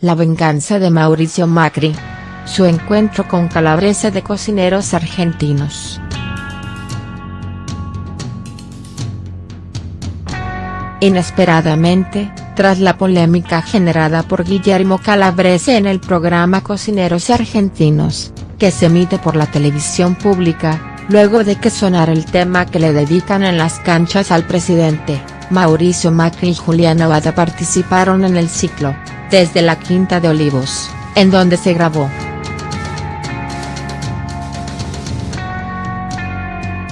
La venganza de Mauricio Macri. Su encuentro con Calabrese de cocineros argentinos. Inesperadamente, tras la polémica generada por Guillermo Calabrese en el programa Cocineros Argentinos, que se emite por la televisión pública, luego de que sonara el tema que le dedican en las canchas al presidente, Mauricio Macri y Julián Abada participaron en el ciclo, desde la Quinta de Olivos, en donde se grabó.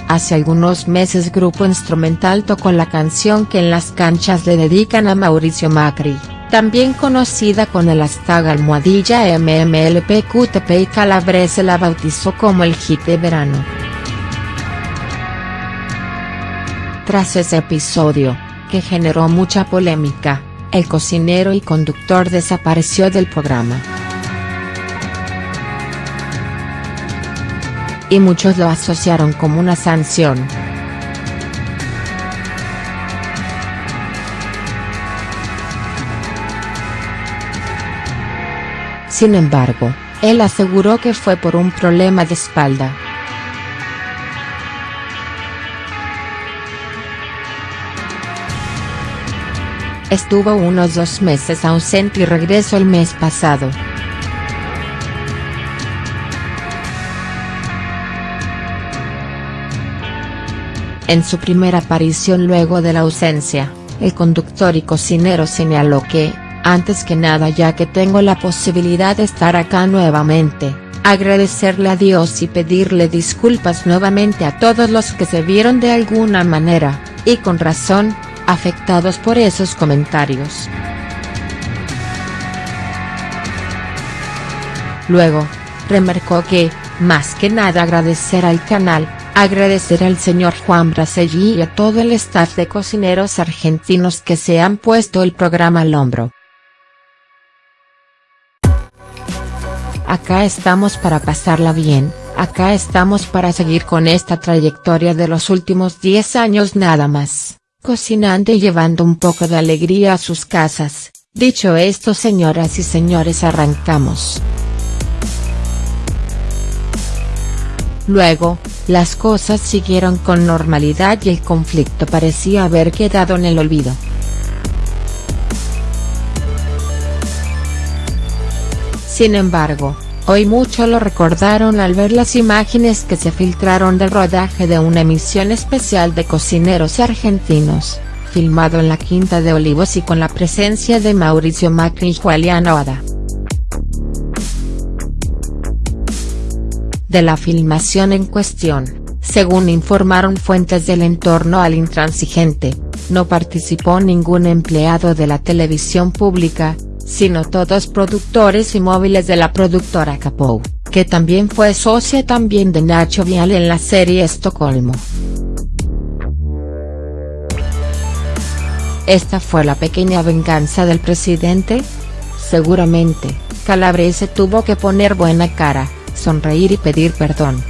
Hace algunos meses Grupo Instrumental tocó la canción que en las canchas le dedican a Mauricio Macri, también conocida con el hashtag almohadilla MMLPQTP y Calabrese la bautizó como el hit de verano. Tras ese episodio, que generó mucha polémica, el cocinero y conductor desapareció del programa. Y muchos lo asociaron como una sanción. Sin embargo, él aseguró que fue por un problema de espalda. Estuvo unos dos meses ausente y regresó el mes pasado. En su primera aparición luego de la ausencia, el conductor y cocinero señaló que, antes que nada ya que tengo la posibilidad de estar acá nuevamente, agradecerle a Dios y pedirle disculpas nuevamente a todos los que se vieron de alguna manera, y con razón, afectados por esos comentarios. Luego, remarcó que, más que nada agradecer al canal, agradecer al señor Juan Braselli y a todo el staff de cocineros argentinos que se han puesto el programa al hombro. Acá estamos para pasarla bien, acá estamos para seguir con esta trayectoria de los últimos 10 años nada más cocinando y llevando un poco de alegría a sus casas, dicho esto señoras y señores arrancamos. Luego, las cosas siguieron con normalidad y el conflicto parecía haber quedado en el olvido. Sin embargo, Hoy muchos lo recordaron al ver las imágenes que se filtraron del rodaje de una emisión especial de cocineros argentinos, filmado en la Quinta de Olivos y con la presencia de Mauricio Macri y Julián Oda. De la filmación en cuestión, según informaron fuentes del entorno al intransigente, no participó ningún empleado de la televisión pública, sino todos productores y móviles de la productora Capou, que también fue socia también de Nacho Vial en la serie Estocolmo. ¿Esta fue la pequeña venganza del presidente? Seguramente, Calabrese tuvo que poner buena cara, sonreír y pedir perdón.